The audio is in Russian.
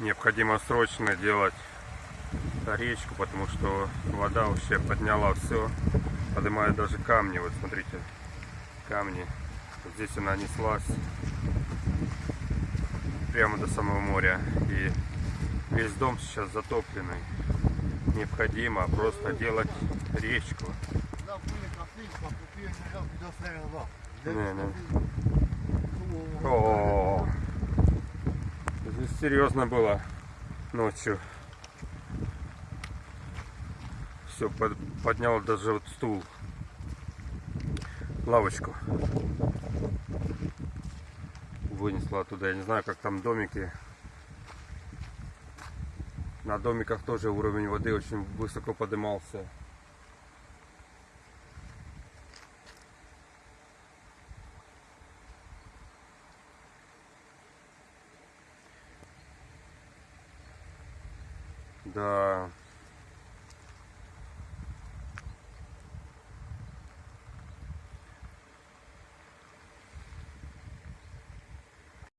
необходимо срочно делать речку, потому что вода вообще подняла все, поднимает даже камни. Вот смотрите, камни. Вот здесь она неслась прямо до самого моря. И весь дом сейчас затопленный. Необходимо просто делать речку. Là, vous серьезно было ночью. Все, поднял даже вот стул, лавочку. Вынесла оттуда. Я не знаю, как там домики. На домиках тоже уровень воды очень высоко поднимался. Да,